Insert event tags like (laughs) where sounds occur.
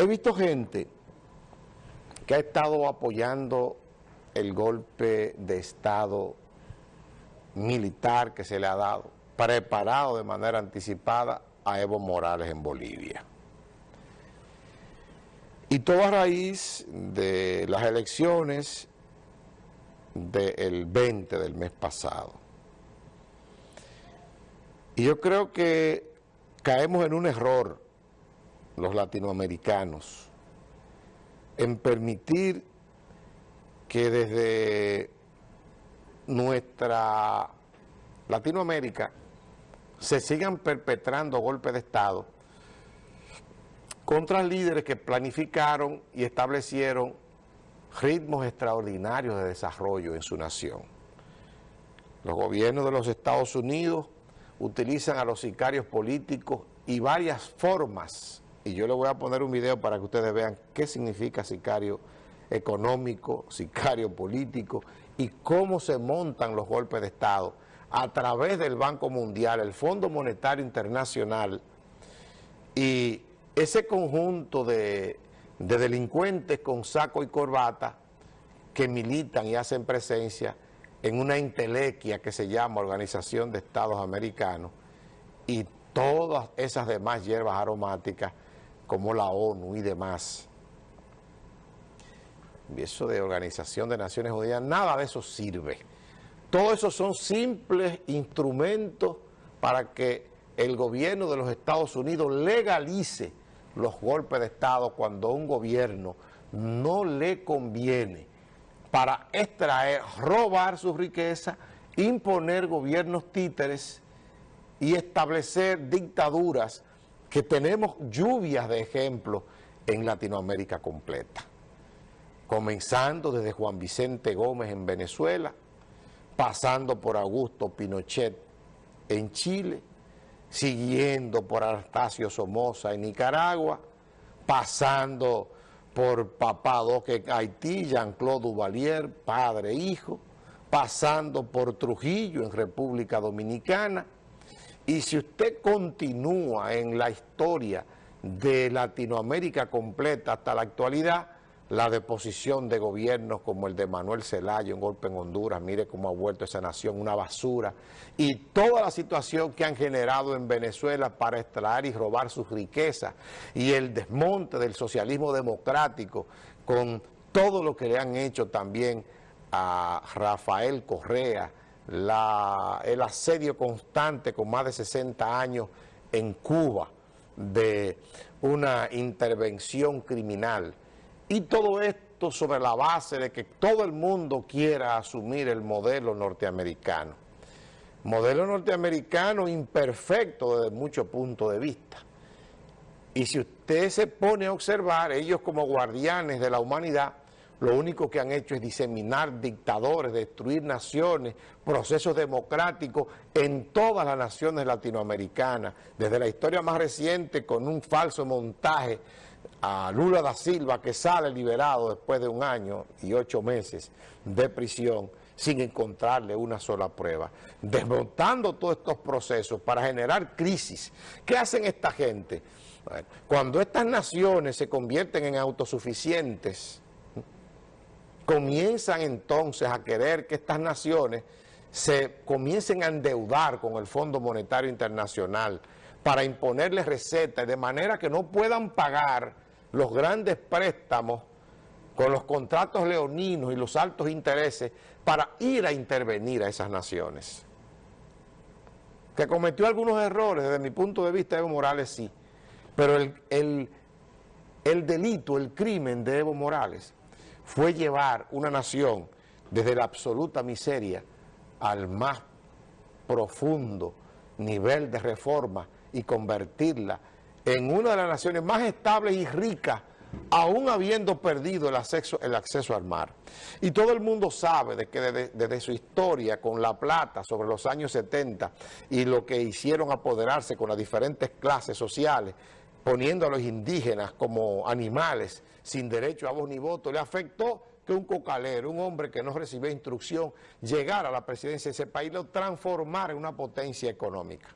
He visto gente que ha estado apoyando el golpe de Estado militar que se le ha dado, preparado de manera anticipada a Evo Morales en Bolivia. Y todo a raíz de las elecciones del 20 del mes pasado. Y yo creo que caemos en un error los latinoamericanos en permitir que desde nuestra Latinoamérica se sigan perpetrando golpes de Estado contra líderes que planificaron y establecieron ritmos extraordinarios de desarrollo en su nación. Los gobiernos de los Estados Unidos utilizan a los sicarios políticos y varias formas, y yo le voy a poner un video para que ustedes vean qué significa sicario económico, (laughs) sicario político, y cómo se montan los golpes de Estado a través del Banco Mundial, el Fondo Monetario Internacional y ese conjunto de, de delincuentes con saco y corbata que militan y hacen presencia en una intelequia que se llama Organización de Estados Americanos y todas esas demás hierbas aromáticas como la ONU y demás y eso de Organización de Naciones Unidas, nada de eso sirve. Todo eso son simples instrumentos para que el gobierno de los Estados Unidos legalice los golpes de Estado cuando un gobierno no le conviene para extraer, robar su riqueza, imponer gobiernos títeres y establecer dictaduras que tenemos lluvias de ejemplos en Latinoamérica completa. Comenzando desde Juan Vicente Gómez en Venezuela, pasando por Augusto Pinochet en Chile, siguiendo por Anastasio Somoza en Nicaragua, pasando por Papá Doque Haití, Jean-Claude Duvalier, padre e hijo, pasando por Trujillo en República Dominicana, y si usted continúa en la historia de Latinoamérica completa hasta la actualidad, la deposición de gobiernos como el de Manuel Zelaya, un golpe en Honduras, mire cómo ha vuelto esa nación, una basura, y toda la situación que han generado en Venezuela para extraer y robar sus riquezas, y el desmonte del socialismo democrático con todo lo que le han hecho también a Rafael Correa, el asedio constante con más de 60 años en Cuba de una intervención criminal, y todo esto sobre la base de que todo el mundo quiera asumir el modelo norteamericano. Modelo norteamericano imperfecto desde muchos puntos de vista. Y si usted se pone a observar, ellos como guardianes de la humanidad, lo único que han hecho es diseminar dictadores, destruir naciones, procesos democráticos en todas las naciones latinoamericanas, desde la historia más reciente con un falso montaje a Lula da Silva que sale liberado después de un año y ocho meses de prisión sin encontrarle una sola prueba, desmontando todos estos procesos para generar crisis. ¿Qué hacen esta gente? cuando estas naciones se convierten en autosuficientes, comienzan entonces a querer que estas naciones se comiencen a endeudar con el Fondo Monetario Internacional para imponerles recetas de manera que no puedan pagar los grandes préstamos con los contratos leoninos y los altos intereses para ir a intervenir a esas naciones. Que cometió algunos errores desde mi punto de vista Evo Morales sí, pero el, el delito, el crimen de Evo Morales fue llevar una nación desde la absoluta miseria al más profundo nivel de reforma y convertirla en una de las naciones más estables y ricas, aún habiendo perdido el acceso, al mar. Y todo el mundo sabe de que desde, su historia con la plata sobre los años 70 y lo que hicieron apoderarse con las diferentes clases sociales, poniendo a los indígenas como animales sin derecho a voz ni voto, le afectó que un cocalero, un hombre que no recibió instrucción, llegara a la presidencia de ese país lo transformara en una potencia económica.